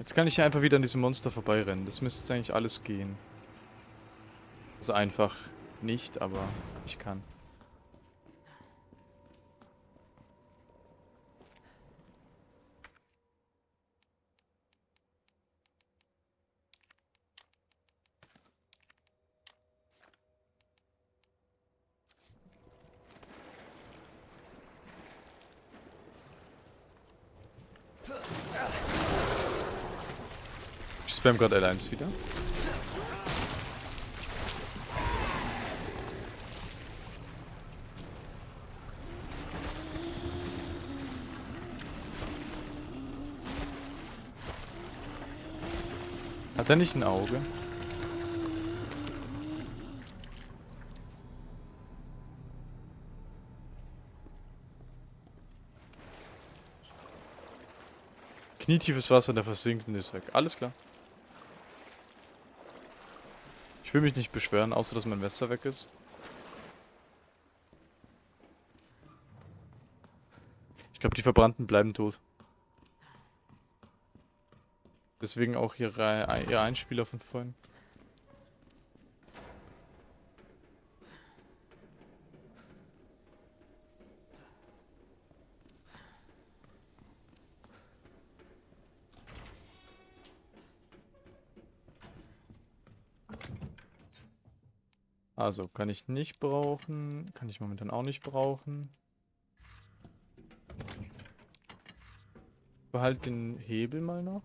Jetzt kann ich hier einfach wieder an diesem Monster vorbeirennen. Das müsste jetzt eigentlich alles gehen. Also einfach nicht, aber ich kann. Ich spam gerade L1 wieder. Hat er nicht ein Auge? Knietiefes Wasser, der versinkt und ist weg. Alles klar. Ich will mich nicht beschweren, außer dass mein Messer weg ist. Ich glaube, die Verbrannten bleiben tot. Deswegen auch ihre, ihre Einspieler von vorhin. Also, kann ich nicht brauchen. Kann ich momentan auch nicht brauchen. Behalt den Hebel mal noch.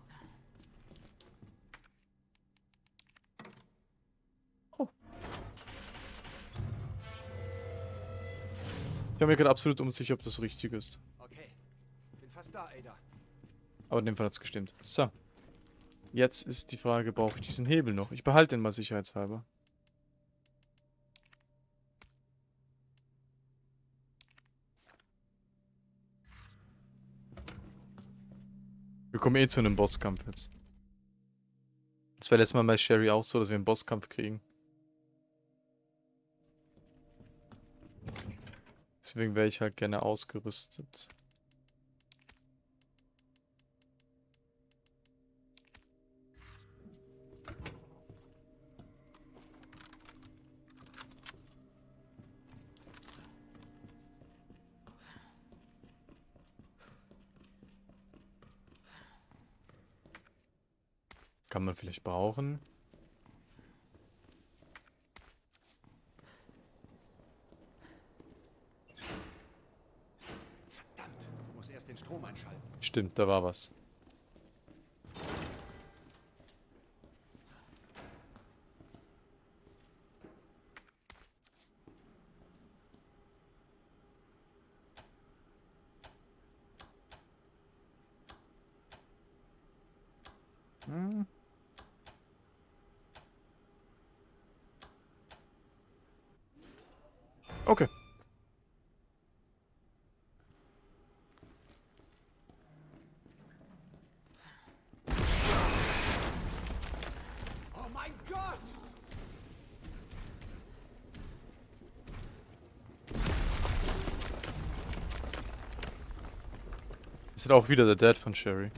Oh. Ich bin mir gerade absolut unsicher, ob das richtig ist. Okay. Bin fast da, Ada. Aber in dem Fall hat es gestimmt. So. Jetzt ist die Frage, brauche ich diesen Hebel noch? Ich behalte den mal sicherheitshalber. Kommen eh zu einem Bosskampf jetzt. Das war letztes Mal bei Sherry auch so, dass wir einen Bosskampf kriegen. Deswegen wäre ich halt gerne ausgerüstet. Kann man vielleicht brauchen. Verdammt. Muss erst den Strom einschalten. Stimmt, da war was. Hm. Okay. Oh mein Gott! Ist halt auch wieder der Dad von Sherry.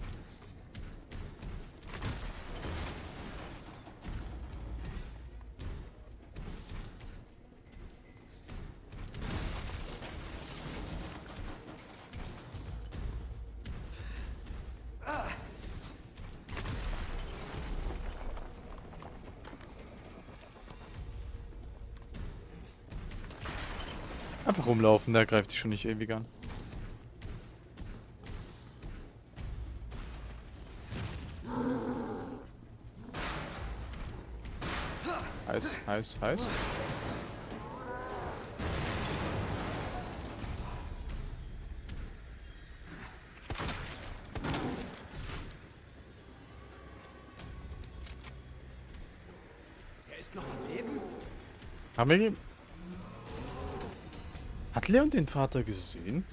Einfach rumlaufen, der greift dich schon nicht ewig an. Heiß, heiß. Er ist noch am Leben? Haben wir ihn? Hat Leon den Vater gesehen?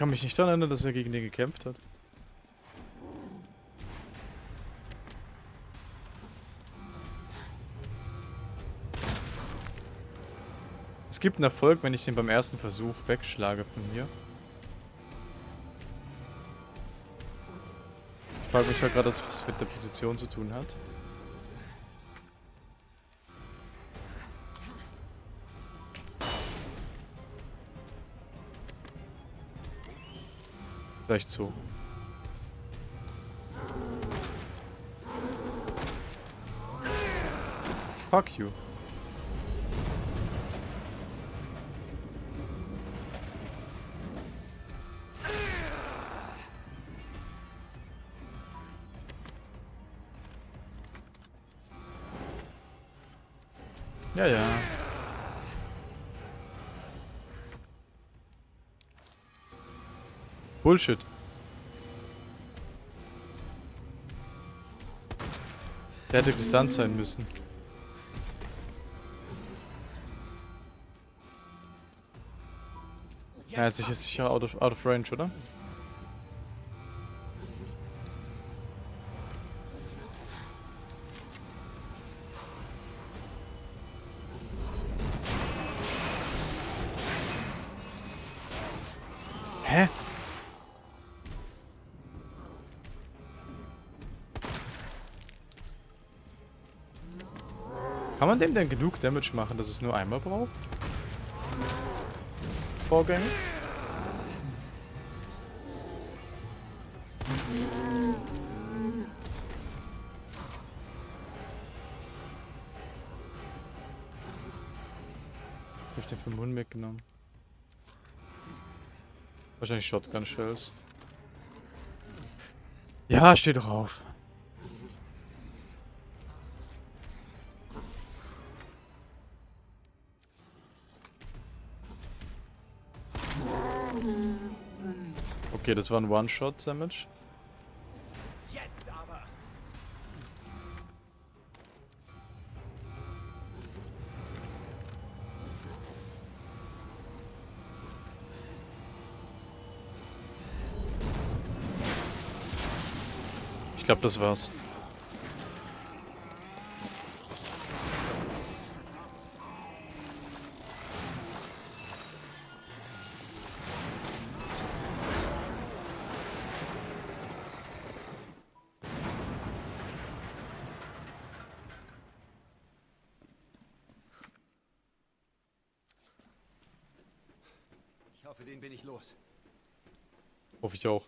Kann mich nicht daran erinnern, dass er gegen den gekämpft hat. Es gibt einen Erfolg, wenn ich den beim ersten Versuch wegschlage von hier. Ich frage mich ja gerade, was es mit der Position zu tun hat. Vielleicht so. Fuck you. Ja, ja. Bullshit. Der hätte gestunt sein müssen. Er hat sich jetzt sicher out of, out of range, oder? Kann man dem denn genug Damage machen, dass es nur einmal braucht? Vorgänge? Hab ich den vom Mund mitgenommen? Wahrscheinlich Shotgun Shells. Ja, steht drauf. Okay, das war ein One-Shot-Damage. Jetzt aber! Ich glaube, das war's. Ich auch.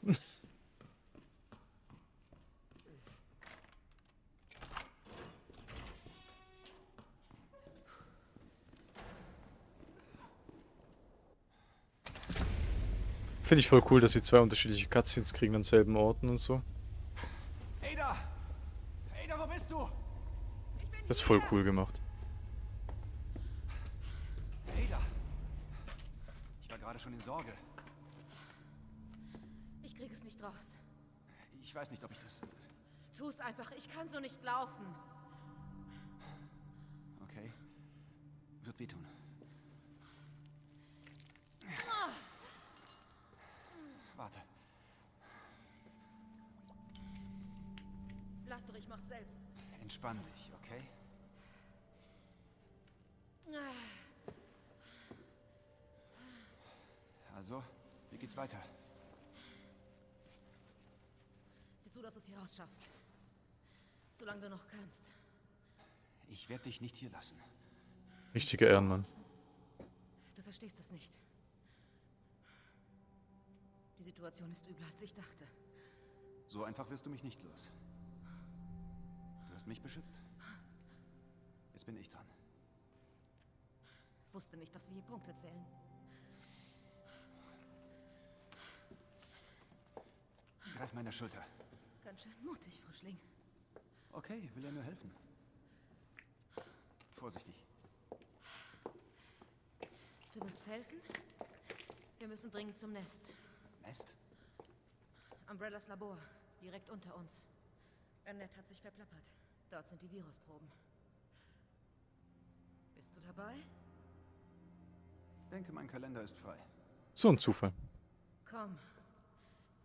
Finde ich voll cool, dass sie zwei unterschiedliche Cutscenes kriegen an selben Orten und so. Ada! Ada, wo bist du? Das ist voll cool gemacht. Ada! Ich war gerade schon in Sorge. Ich krieg es nicht raus. Ich weiß nicht, ob ich das... Tu es einfach. Ich kann so nicht laufen. Okay. Wird wehtun. Warte. Lass doch, ich mach's selbst. Entspann dich, okay? Also, wie geht's weiter? Zu, dass du es hier rausschaffst. Solange du noch kannst. Ich werde dich nicht hier lassen. Richtiger Ehrenmann. Du verstehst es nicht. Die Situation ist übler, als ich dachte. So einfach wirst du mich nicht los. Du hast mich beschützt. Jetzt bin ich dran. Wusste nicht, dass wir hier Punkte zählen. Greif meine Schulter. Ganz schön mutig, Frischling. Okay, will er nur helfen. Vorsichtig. Du willst helfen? Wir müssen dringend zum Nest. Nest? Umbrellas Labor, direkt unter uns. Annette hat sich verplappert. Dort sind die Virusproben. Bist du dabei? Denke, mein Kalender ist frei. So ein Zufall. Komm.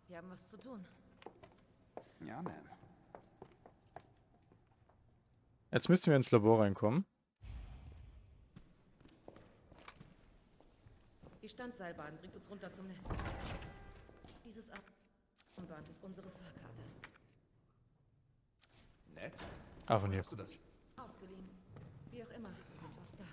Wir haben was zu tun. Ja, Ma'am. Jetzt müssten wir ins Labor reinkommen. Die Standseilbahn bringt uns runter zum Nest. Dieses Armband ist unsere Fahrkarte. Nett. Ah, von hier. Hast du das? Ausgeliehen. Wie auch immer, wir sind fast da.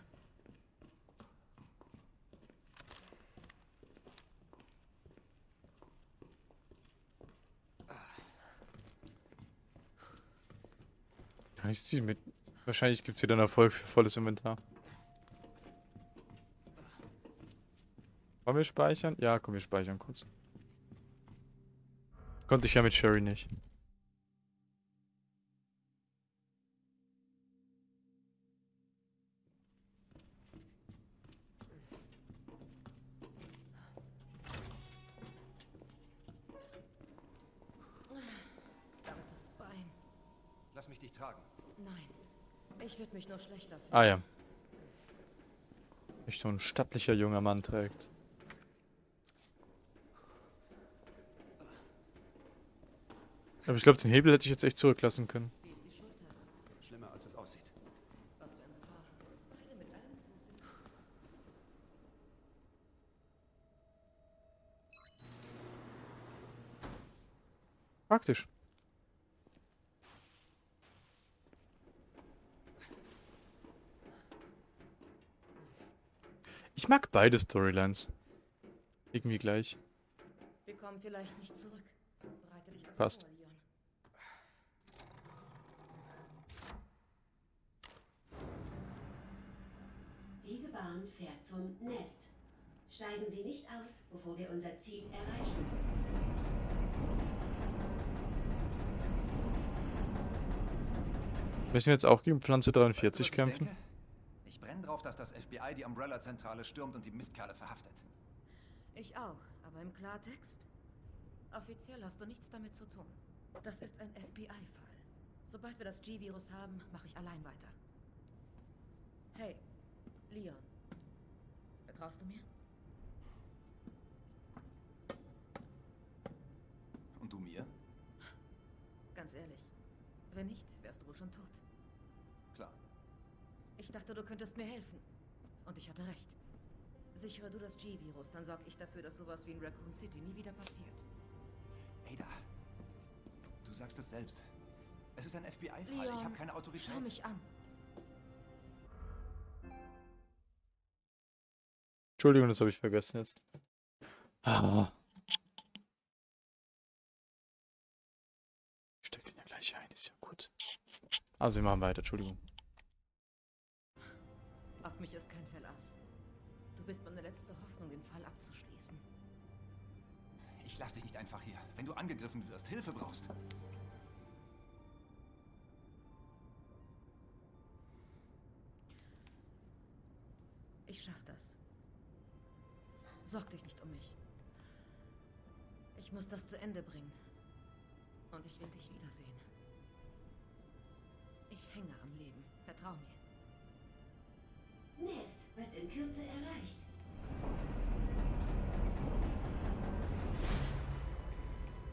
Ich sie mit. Wahrscheinlich gibt es wieder einen Erfolg für volles Inventar. Wollen wir speichern? Ja, komm, wir speichern kurz. Konnte ich ja mit Sherry nicht. Ah ja. Mich so ein stattlicher junger Mann trägt. Aber ich glaube, den Hebel hätte ich jetzt echt zurücklassen können. Wie ist die Schulter? Schlimmer, als es aussieht. Was für ein Paar. Beide mit einem Fuß im Praktisch. Ich mag beide Storylines. Irgendwie gleich. Wir kommen vielleicht nicht zurück. Bereite dich also Passt. vor, Leon. Diese Bahn fährt zum Nest. Steigen Sie nicht aus, bevor wir unser Ziel erreichen. Müssen wir jetzt auch gegen Pflanze Weißt du, 43 was ich kämpfen? denke? Dass das FBI die Umbrella-Zentrale stürmt und die Mistkerle verhaftet. Ich auch, aber im Klartext? Offiziell hast du nichts damit zu tun. Das ist ein FBI-Fall. Sobald wir das G-Virus haben, mache ich allein weiter. Hey, Leon. Vertraust du mir? Und du mir? Ganz ehrlich. Wenn nicht, wärst du wohl schon tot. Ich dachte, du könntest mir helfen. Und ich hatte recht. Sichere du das G-Virus, dann sorge ich dafür, dass sowas wie in Raccoon City nie wieder passiert. Ada, du sagst es selbst. Es ist ein FBI-Fall. Ich habe keine Autorität. Schau mich an. Entschuldigung, das habe ich vergessen jetzt. Ah. Ich steck den ja gleich ein, ist ja gut. Also wir machen weiter, Entschuldigung. Du bist meine letzte Hoffnung, den Fall abzuschließen. Ich lass dich nicht einfach hier. Wenn du angegriffen wirst, Hilfe brauchst. Ich schaff das. Sorg dich nicht um mich. Ich muss das zu Ende bringen. Und ich will dich wiedersehen. Ich hänge am Leben. Vertrau mir. Nest wird in Kürze erreicht.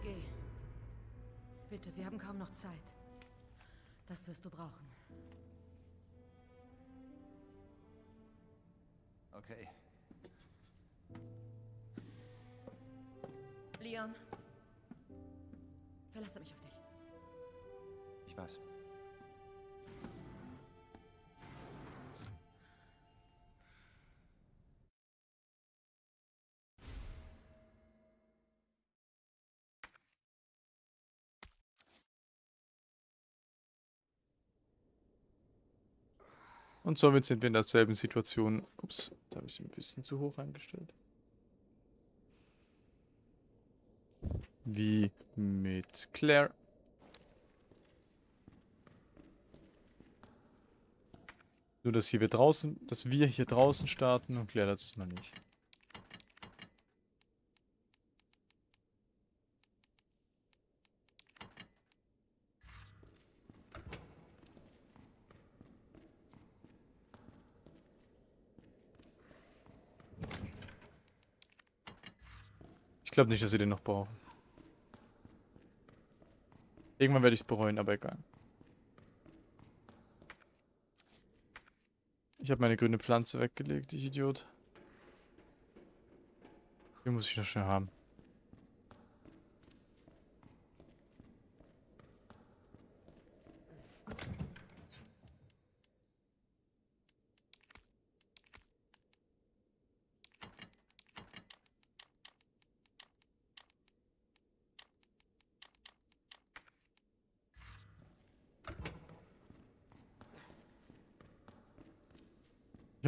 Geh. Bitte, wir haben kaum noch Zeit. Das wirst du brauchen. Okay. Leon. Verlasse mich auf dich. Ich weiß. Und somit sind wir in derselben Situation. Ups, da habe ich sie ein bisschen zu hoch eingestellt. Wie mit Claire. Nur, dass hier wir draußen, dass wir hier draußen starten und Claire letztes Mal nicht. Glaube nicht, dass sie den noch brauchen. Irgendwann werde ich es bereuen, aber egal. Ich habe meine grüne Pflanze weggelegt, ich Idiot. Den muss ich noch schnell haben.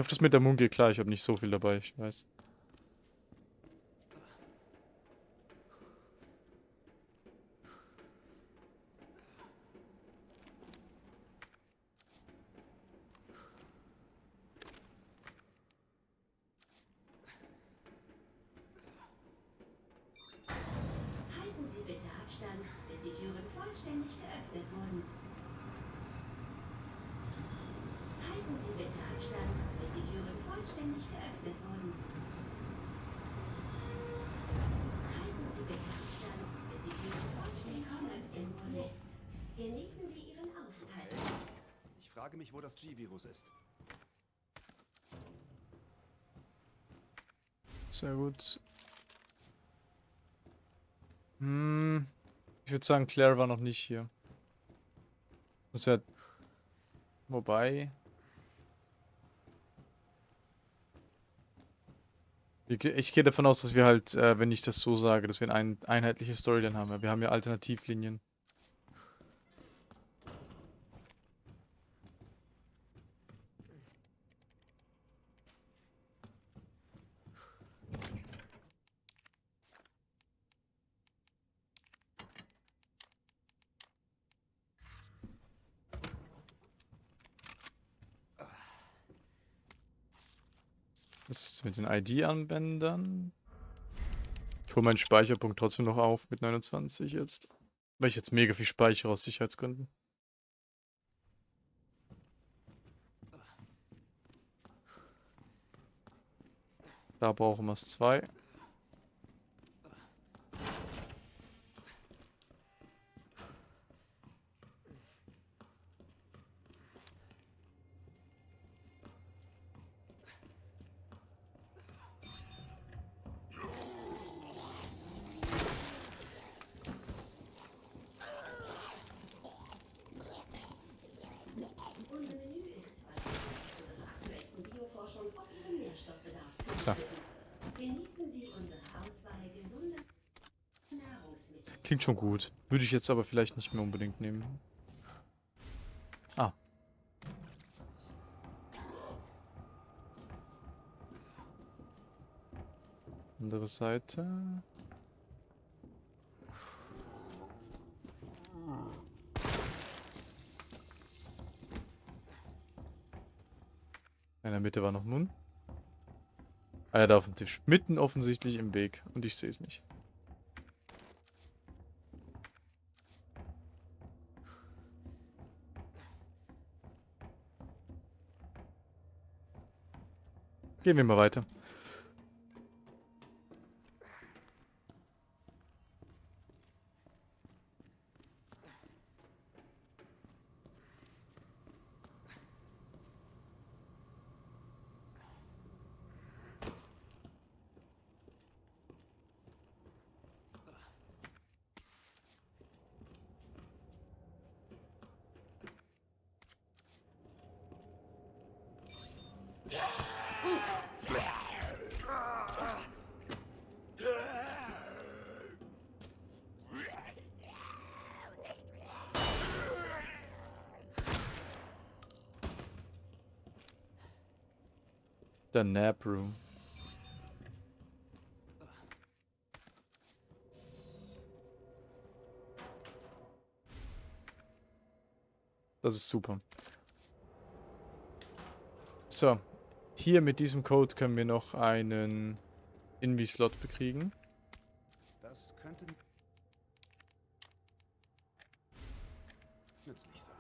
Hoffe, das mit der Moon geht klar. Ich habe nicht so viel dabei, ich weiß. Halten Sie bitte Abstand, bis die Türen vollständig geöffnet wurden. Halten Sie bitte Abstand, bis die Türen vollständig geöffnet wurden. Halten Sie bitte Abstand, bis die Türen vollständig geöffnet wurden. Genießen Sie Ihren Aufenthalt. Ich frage mich, wo das G-Virus ist. Sehr gut. Hm, ich würde sagen, Claire war noch nicht hier. Das wäre... Wobei... Wir ge- Ich gehe davon aus, dass wir halt, äh, wenn ich das so sage, dass wir ein einheitliche Storyline haben. Wir haben ja Alternativlinien. Was ist mit den ID-Anwendern? Ich hole meinen Speicherpunkt trotzdem noch auf mit 29 jetzt. Weil ich jetzt mega viel speichere aus Sicherheitsgründen. Da brauchen wir es zwei. Klingt schon gut. Würde ich jetzt aber vielleicht nicht mehr unbedingt nehmen. Ah. Andere Seite. In der Mitte war noch Moon. Ah ja, da auf dem Tisch. Mitten offensichtlich im Weg. Und ich sehe es nicht. Gehen wir mal weiter. Der Nap Room. Das ist super. So, hier mit diesem Code können wir noch einen Invi-Slot bekriegen. Das könnte nützlich sein.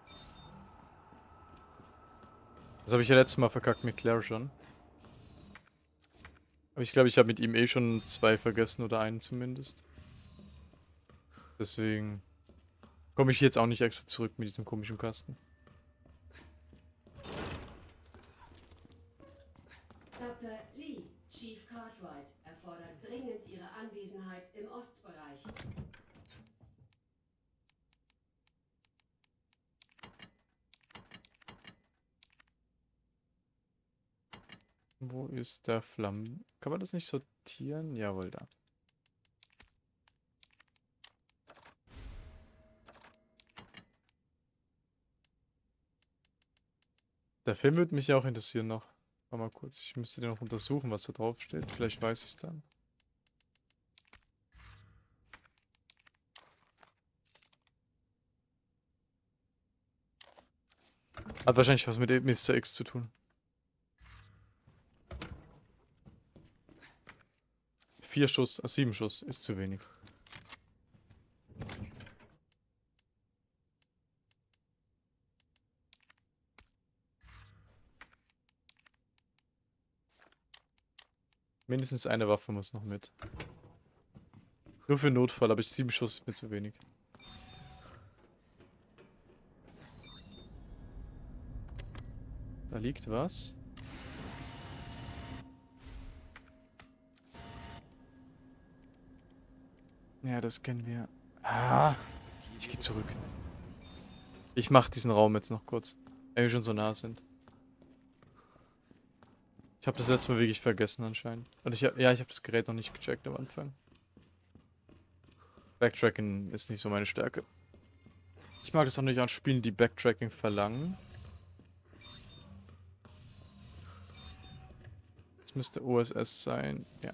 Das habe ich ja letztes Mal verkackt mit Claire schon. Aber ich glaube, ich habe mit ihm eh schon zwei vergessen oder einen zumindest. Deswegen komme ich jetzt auch nicht extra zurück mit diesem komischen Kasten. Dr. Lee, Chief Cartwright erfordert dringend Ihre Anwesenheit im Ostbereich. Wo ist der Flammen? Kann man das nicht sortieren? Jawohl, da. Der Film würde mich ja auch interessieren noch. Warte mal kurz, ich müsste den noch untersuchen, was da drauf steht. Vielleicht weiß ich es dann. Hat wahrscheinlich was mit Mr. X zu tun. Vier Schuss, äh, sieben Schuss ist zu wenig. Mindestens eine Waffe muss noch mit. Nur für Notfall, aber ich sieben Schuss ist mir zu wenig. Da liegt was. Ja, das kennen wir. Ah, ich geh zurück. Ich mach diesen Raum jetzt noch kurz. Wenn wir schon so nah sind. Ich habe das letzte Mal wirklich vergessen anscheinend. Und ich ja, ich habe das Gerät noch nicht gecheckt am Anfang. Backtracking ist nicht so meine Stärke. Ich mag es auch nicht an Spielen, die Backtracking verlangen. Das müsste OSS sein, ja.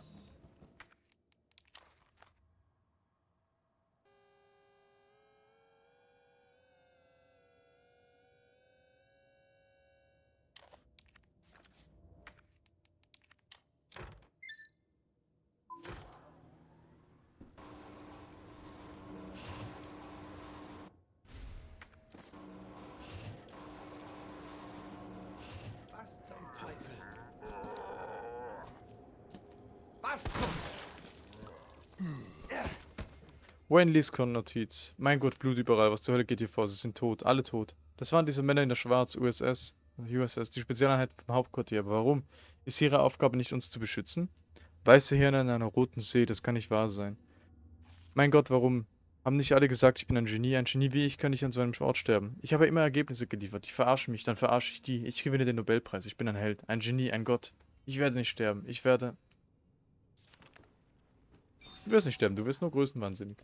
Wayne Liscon Notiz. Mein Gott, Blut überall. Was zur Hölle geht hier vor? Sie sind tot. Alle tot. Das waren diese Männer in der Schwarz, USS. USS, die Spezialeinheit vom Hauptquartier. Aber warum? Ist ihre Aufgabe nicht, uns zu beschützen? Weiße Hirne in einer roten See, das kann nicht wahr sein. Mein Gott, warum? Haben nicht alle gesagt, ich bin ein Genie? Ein Genie wie ich kann nicht an so einem Ort sterben. Ich habe immer Ergebnisse geliefert. Die verarschen mich, dann verarsche ich die. Ich gewinne den Nobelpreis. Ich bin ein Held, ein Genie, ein Gott. Ich werde nicht sterben. Ich werde... Du wirst nicht sterben, du wirst nur größenwahnsinnig.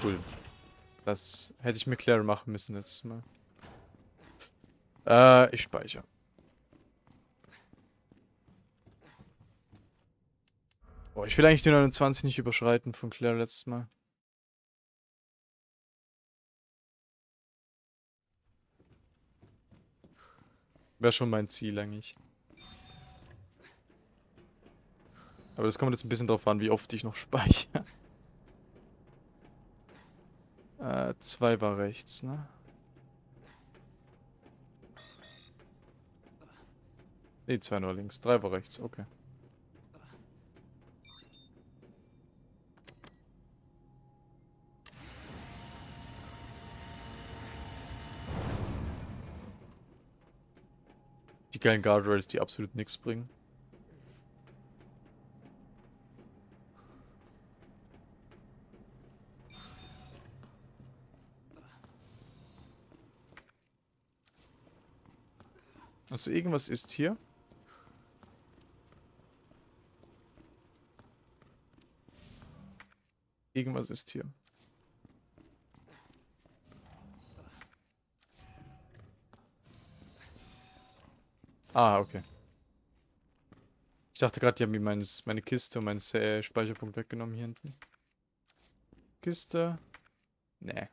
Cool. Das hätte ich mir klar machen müssen letztes Mal. Äh, ich speichere. Boah, ich will eigentlich die 29 nicht überschreiten von Claire letztes Mal. Wäre schon mein Ziel eigentlich. Aber das kommt jetzt ein bisschen drauf an, wie oft ich noch speichere. Äh, zwei war rechts, ne? Ne, zwei nur links. Drei war rechts, okay. Geilen Guardrails, die absolut nichts bringen. Also irgendwas ist hier. Irgendwas ist hier. Ah, okay. Ich dachte gerade, die haben mir meine Kiste und meinen Sa- Speicherpunkt weggenommen hier hinten. Kiste. Nee.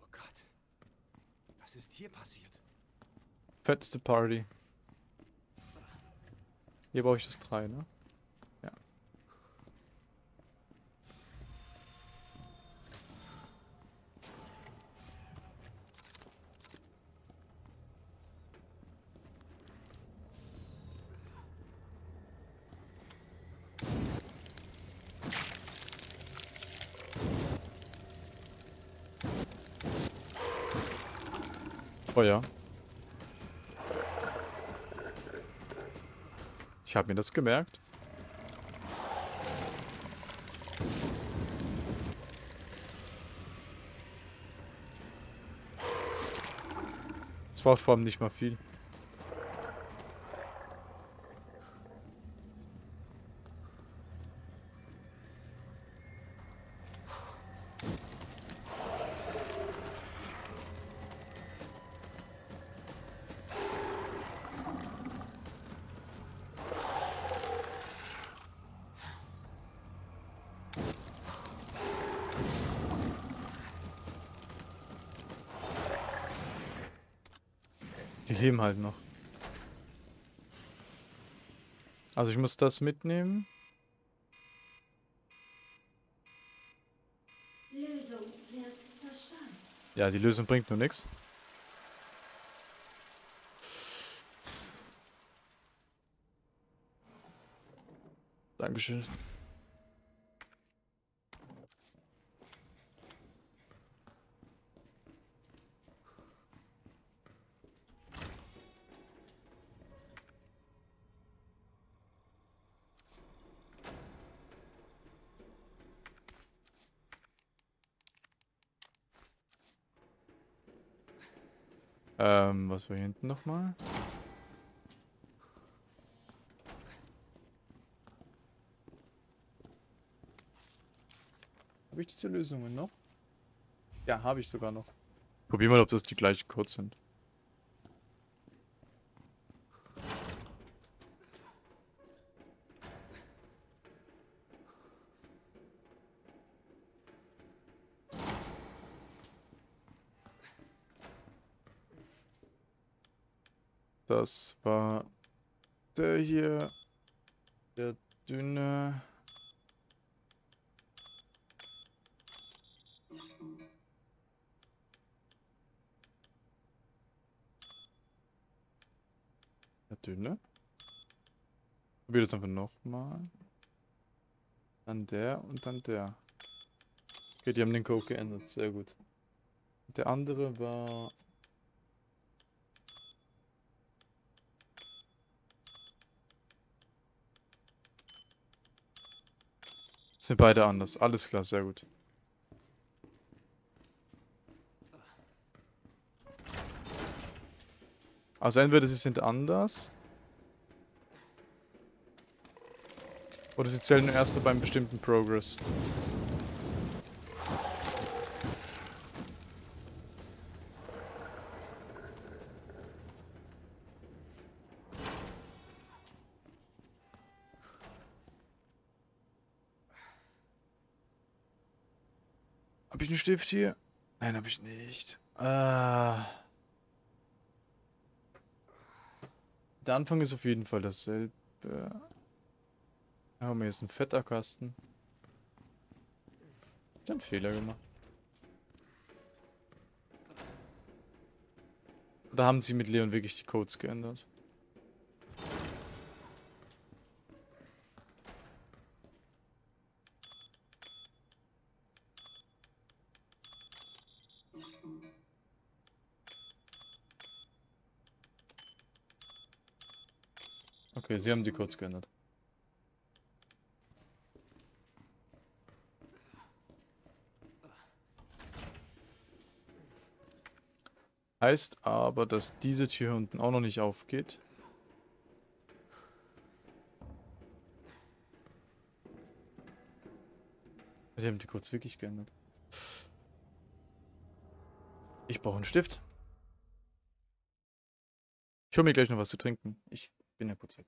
Oh Gott. Was ist hier passiert? Fetteste Party. Hier brauche ich das 3, ne? Ja. Ich habe mir das gemerkt. Es braucht vor allem nicht mal viel. Die leben halt noch. Also ich muss das mitnehmen. Lösung wird zerstört. Ja, die Lösung bringt nur nichts. Dankeschön. War hier hinten nochmal? Habe ich diese Lösungen noch? Ja, habe ich sogar noch. Probier mal, ob das die gleichen Codes sind. Das war der hier, der dünne. Der dünne. Probier das einfach nochmal. Dann der und dann der. Okay, die haben den Code geändert, sehr gut. Der andere war Sind beide anders. Alles klar, sehr gut. Also entweder sie sind anders. Oder sie zählen nur erst beim bestimmten Progress. Stift hier? Nein, habe ich nicht. Ah. Der Anfang ist auf jeden Fall dasselbe. Da haben wir jetzt einen fetter Kasten. Ich hab einen Fehler gemacht. Da haben sie mit Leon wirklich die Codes geändert. Sie haben die Codes geändert. Heißt aber, dass diese Tür unten auch noch nicht aufgeht. Die haben die Codes wirklich geändert. Ich brauche einen Stift. Ich hole mir gleich noch was zu trinken. Ich bin ja kurz weg.